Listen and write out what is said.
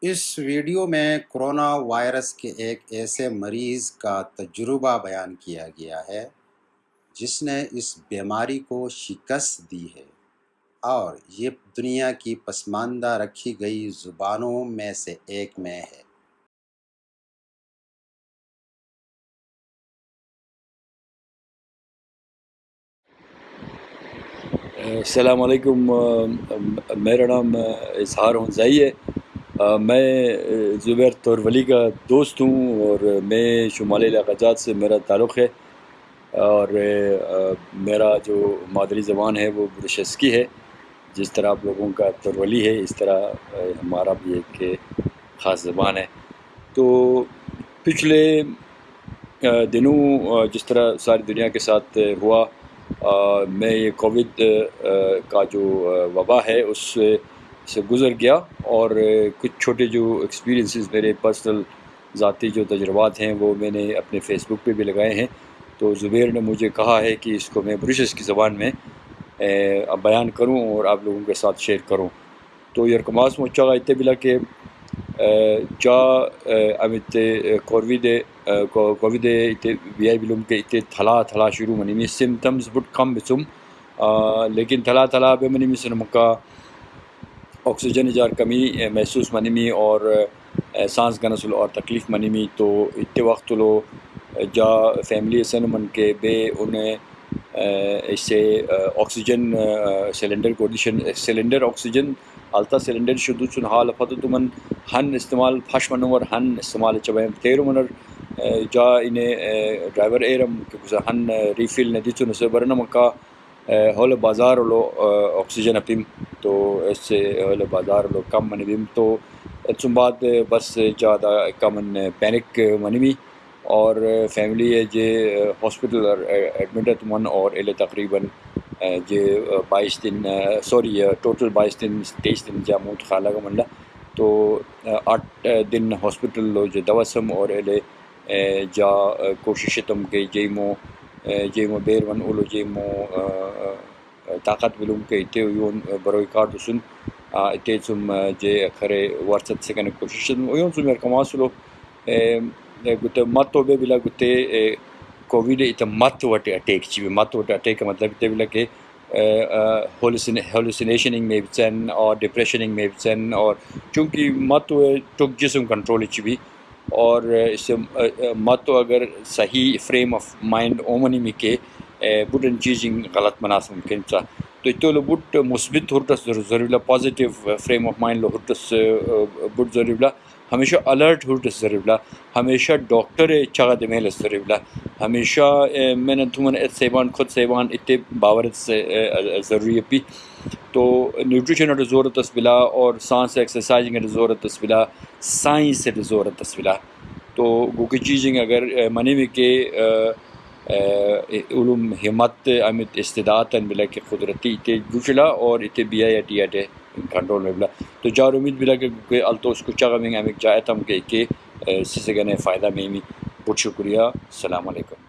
اس video میں corona virus کے ایک ایسے مریض کا تجربہ بیان کیا گیا ہے، جس نے اس بیماری کو شکست دی ہے۔ اور یہ دنیا کی پسماندہ رکھی گئی زبانوں میں سے ایک میں ہے۔ السلام علیکم، میرا نام اظہار ہنزائی ہے۔ میں زبیر تورولی کا دوست ہوں اور میں شمالی علاقہ جات سے میرا تعلق ہے اور میرا جو مادری زبان ہے وہ برشسکی ہے، جس طرح آپ لوگوں کا تورولی ہے، اس طرح ہمارا بھی ایک خاص زبان ہے۔ تو پچھلے دنوں جس طرح ساری دنیا کے ساتھ ہوا میں یہ کووڈ کا جو وبا ہے، اس سے گزر گیا اور کچھ چھوٹے جو ایکسپیرینسز میرے پرسنل ذاتی جو تجربات ہیں وہ میں نے اپنے فیس بک پہ بھی لگائے ہیں۔ تو زبیر نے مجھے کہا ہے کہ اس کو میں برشس کی زبان میں بیان کروں اور آپ لوگوں کے ساتھ شیئر کروں۔ تو یرکماس مچا اتنے بلا کہ جا امیت کووڈ کووڈ اتنے وی آئی بلوم کے اتنے تھلا تھلا شروع منی۔ میں سمٹمز بٹ کم بچم لیکن تھلا تھلا بے منی میں سنمکا۔ آکسیجن جار کمی محسوس منیمی اور سانس گنسل اور تکلیف منیمی تو اتنے وقت لو جا فیملی سن من کے بے انہیں اس سے آکسیجن سلنڈر کوڈیشن، سلنڈر آکسیجن التا سلنڈر شدو چن حال فتو تمن ہن استعمال پھش منور ہن استعمال چبائم تیرو منر جا انہیں ڈرائیور ایرم کہ ہن ریفل نے دیچو نسے برنا ہول بازار لو آکسیجن اپیم۔ تو اس سے ہول بازار لو کم منی بیم تو اتسم بعد بس جادا کمن پینک منی بھی۔ اور فیملی ہے جے ہاسپٹل ایڈمٹ من اور ایلے تقریباً، جے بائیس دن، سوری، ٹوٹل بائیس دن، تیئیس دن جا موت خالہ کا منڈا۔ تو آٹھ دن ہاسپٹل لو جو دوسم اور ایلے جا کوشش تم کے جیمو جیمو بیر ون اولو جیمو طاقت ولوم کے اتے یون بروئی کارڈ سن اتے سم جے کھرے ورست سکن کوشش یون سم کماسلو گتے مت بے بلا گتے کووڈ ات مت وٹے اٹیک چی مت وٹے اٹیک مطلب تے بلا کہ ہولوسینیشننگ میں بچن اور ڈپریشننگ میں بچن اور چونکہ مت ٹک جسم کنٹرول چی بھی اور اس سے مت اگر صحیح فریم آف مائنڈ اومنی میں کے بڑن چیزیں غلط مناسب ممکن چا. تو اتو بٹ مثبت ہرٹس ضروری positive frame of mind love hurts but ضروری ہمیشہ الرٹ ہرٹس ضروری ہمیشہ ڈاکٹر چگہ دمیل ضروری ہمیشہ میں نے تمن سیبان خود سیبان اتنے باورت سے ضروری پی تو نیوٹریشن ضرورت بلا اور سانس ایکسرسائزنگ ضرورت بلا. سائنس ضرورت بلا. تو گوکی چیزیں اگر منی میں کہ علوم، ہمت، امت استداد بلا کہ قدرتی اتے گوشلا اور اتے بی آئی ٹی اٹے کنٹرول میں بلا۔ تو جار امید بلا کہ التو اس کو چگہ میں امیک جائے تم کہ کہ سسے گنے فائدہ میں بہت شکریہ۔ السلام علیکم۔